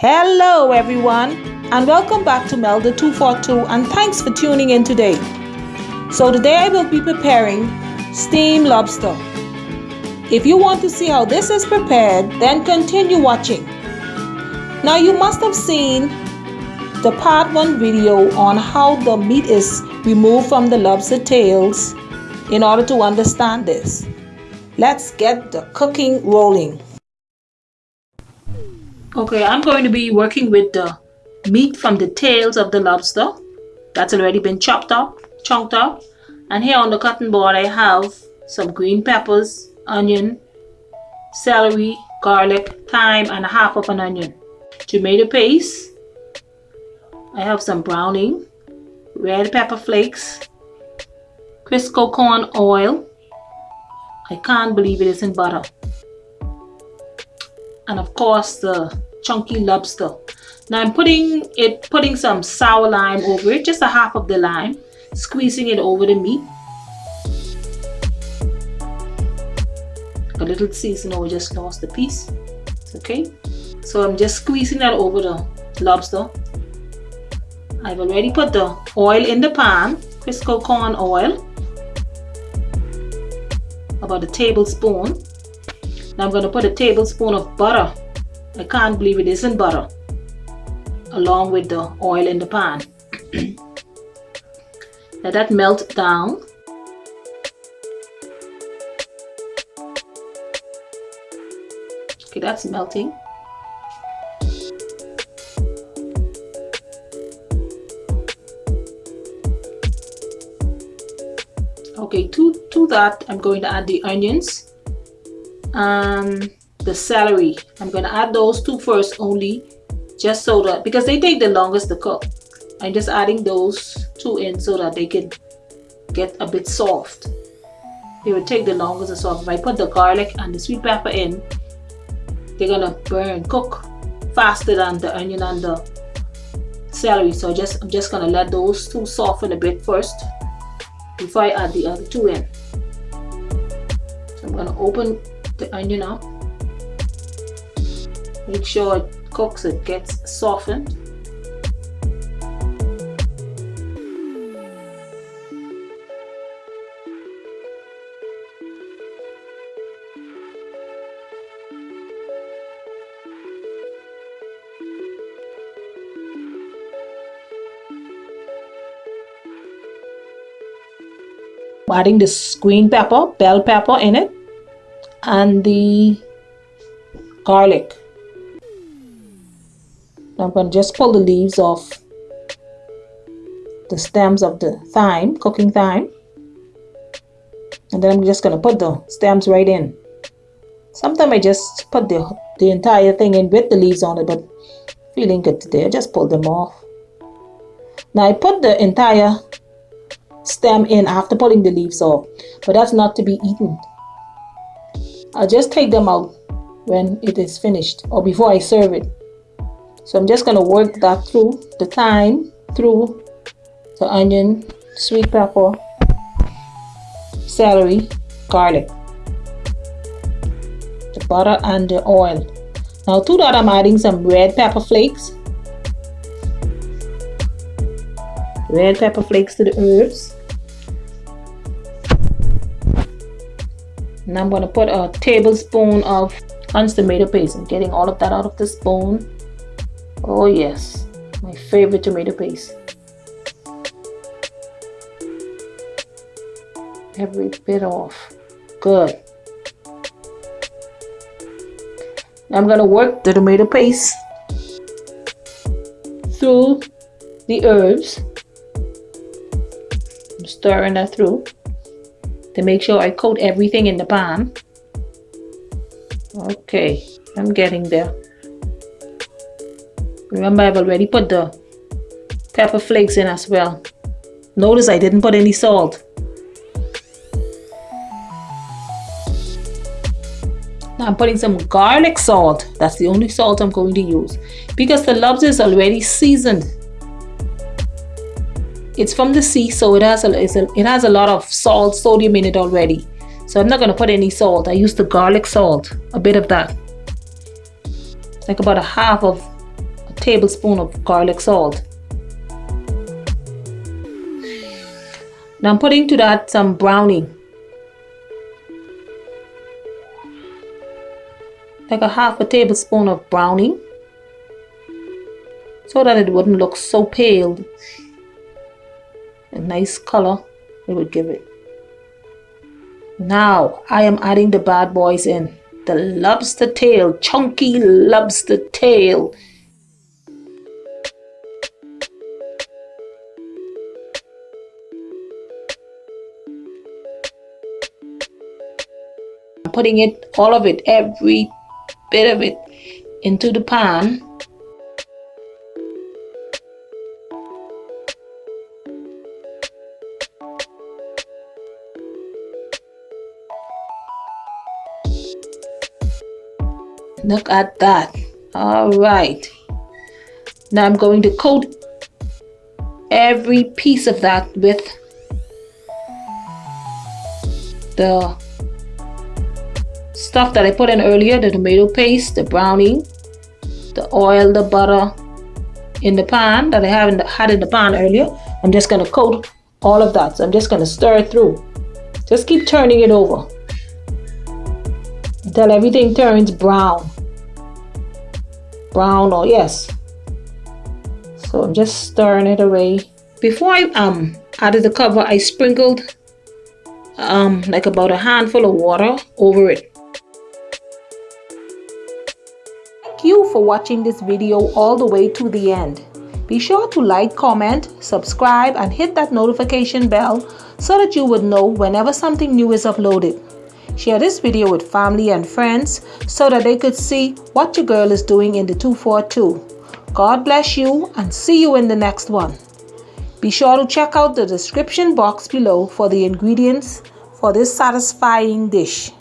Hello everyone and welcome back to Melda 242 and thanks for tuning in today. So today I will be preparing steamed lobster. If you want to see how this is prepared then continue watching. Now you must have seen the part 1 video on how the meat is removed from the lobster tails in order to understand this. Let's get the cooking rolling. Okay, I'm going to be working with the meat from the tails of the lobster. That's already been chopped up, chunked up. And here on the cutting board I have some green peppers, onion, celery, garlic, thyme, and a half of an onion. Tomato paste. I have some browning, red pepper flakes, Crisco corn oil. I can't believe it isn't butter and of course the chunky lobster. Now I'm putting it, putting some sour lime over it, just a half of the lime, squeezing it over the meat. A little seasoning, oh, just lost the piece. It's okay. So I'm just squeezing that over the lobster. I've already put the oil in the pan, Crisco corn oil, about a tablespoon. Now I'm going to put a tablespoon of butter. I can't believe it isn't butter. Along with the oil in the pan. Let that melt down. Okay, that's melting. Okay, to, to that I'm going to add the onions um, the celery. I'm going to add those two first only just so that because they take the longest to cook. I'm just adding those two in so that they can get a bit soft. They will take the longest to soft. If I put the garlic and the sweet pepper in, they're gonna burn, cook faster than the onion and the celery. So just I'm just gonna let those two soften a bit first before I add the other two in. So I'm gonna open the onion up. Make sure it cooks, it gets softened. adding this green pepper, bell pepper in it and the garlic. I'm going to just pull the leaves off the stems of the thyme, cooking thyme. And then I'm just going to put the stems right in. Sometimes I just put the, the entire thing in with the leaves on it, but feeling good today, I just pull them off. Now I put the entire stem in after pulling the leaves off, but that's not to be eaten. I'll just take them out when it is finished or before I serve it. So I'm just going to work that through the thyme, through the onion, sweet pepper, celery, garlic, the butter and the oil. Now to that I'm adding some red pepper flakes. Red pepper flakes to the herbs. And I'm going to put a tablespoon of Hunt's tomato paste. I'm getting all of that out of the spoon. Oh yes, my favorite tomato paste. Every bit off. Good. I'm going to work the tomato paste through the herbs. I'm stirring that through to make sure I coat everything in the pan. Okay, I'm getting there. Remember I've already put the pepper flakes in as well. Notice I didn't put any salt. Now I'm putting some garlic salt. That's the only salt I'm going to use. Because the lobster is already seasoned it's from the sea so it has a, a, it has a lot of salt sodium in it already so I'm not going to put any salt I use the garlic salt a bit of that like about a half of a tablespoon of garlic salt. Now I'm putting to that some browning. Like a half a tablespoon of browning. So that it wouldn't look so pale. A nice color it would give it. Now I am adding the bad boys in. The lobster tail, chunky lobster tail. I'm putting it, all of it, every bit of it into the pan Look at that. All right. Now I'm going to coat every piece of that with the stuff that I put in earlier, the tomato paste, the browning, the oil, the butter in the pan that I haven't had in the pan earlier. I'm just going to coat all of that. So I'm just going to stir it through. Just keep turning it over until everything turns brown brown or yes. So I'm just stirring it away. Before I um added the cover I sprinkled um like about a handful of water over it. Thank you for watching this video all the way to the end. Be sure to like comment subscribe and hit that notification bell so that you would know whenever something new is uploaded Share this video with family and friends so that they could see what your girl is doing in the 242. God bless you and see you in the next one. Be sure to check out the description box below for the ingredients for this satisfying dish.